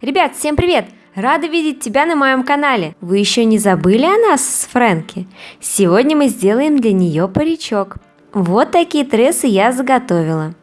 Ребят, всем привет! Рада видеть тебя на моем канале. Вы еще не забыли о нас с Фрэнки? Сегодня мы сделаем для нее паричок. Вот такие трессы я заготовила.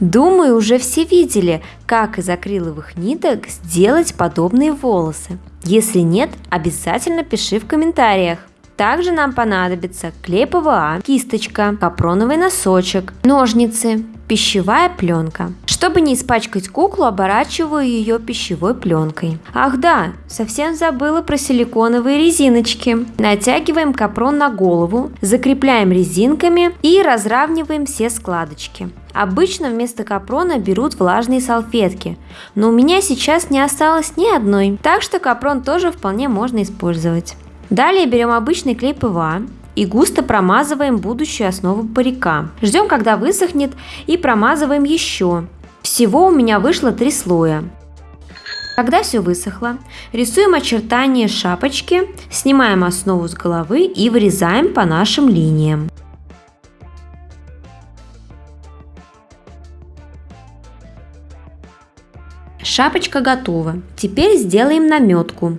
Думаю, уже все видели, как из акриловых ниток сделать подобные волосы. Если нет, обязательно пиши в комментариях. Также нам понадобится клей ПВА, кисточка, капроновый носочек, ножницы, пищевая пленка. Чтобы не испачкать куклу, оборачиваю ее пищевой пленкой. Ах да, совсем забыла про силиконовые резиночки. Натягиваем капрон на голову, закрепляем резинками и разравниваем все складочки. Обычно вместо капрона берут влажные салфетки, но у меня сейчас не осталось ни одной, так что капрон тоже вполне можно использовать. Далее берем обычный клей ПВА, и густо промазываем будущую основу парика. Ждем, когда высохнет и промазываем еще. Всего у меня вышло три слоя. Когда все высохло, рисуем очертания шапочки, снимаем основу с головы и вырезаем по нашим линиям. Шапочка готова. Теперь сделаем наметку.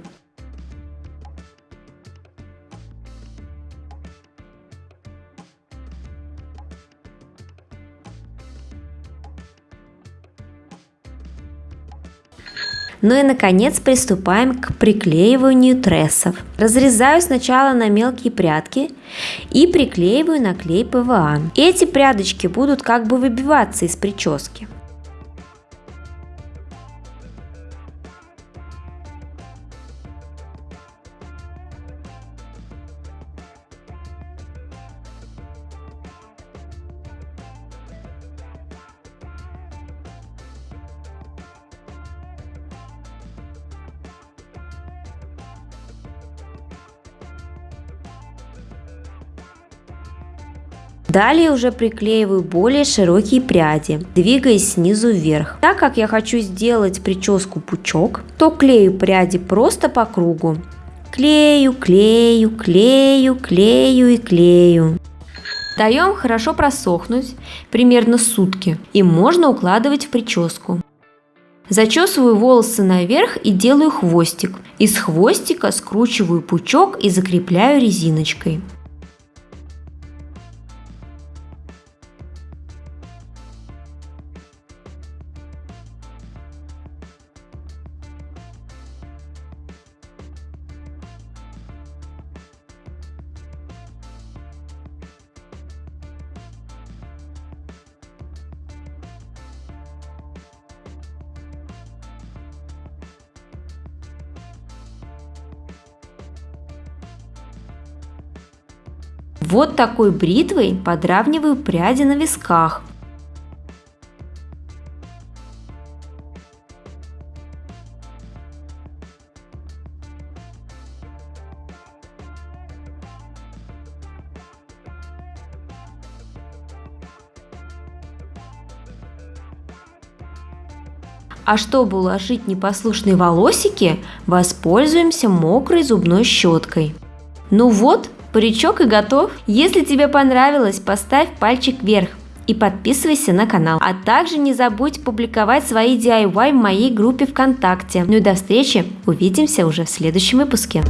Ну и наконец приступаем к приклеиванию трессов. Разрезаю сначала на мелкие прядки и приклеиваю на клей ПВА. Эти прядочки будут как бы выбиваться из прически. Далее уже приклеиваю более широкие пряди, двигаясь снизу вверх. Так как я хочу сделать прическу пучок, то клею пряди просто по кругу. Клею, клею, клею, клею и клею. Даем хорошо просохнуть, примерно сутки, и можно укладывать в прическу. Зачесываю волосы наверх и делаю хвостик. Из хвостика скручиваю пучок и закрепляю резиночкой. Вот такой бритвой подравниваю пряди на висках. А чтобы уложить непослушные волосики, воспользуемся мокрой зубной щеткой. Ну вот, Паричок и готов. Если тебе понравилось, поставь пальчик вверх и подписывайся на канал. А также не забудь публиковать свои DIY в моей группе ВКонтакте. Ну и до встречи, увидимся уже в следующем выпуске.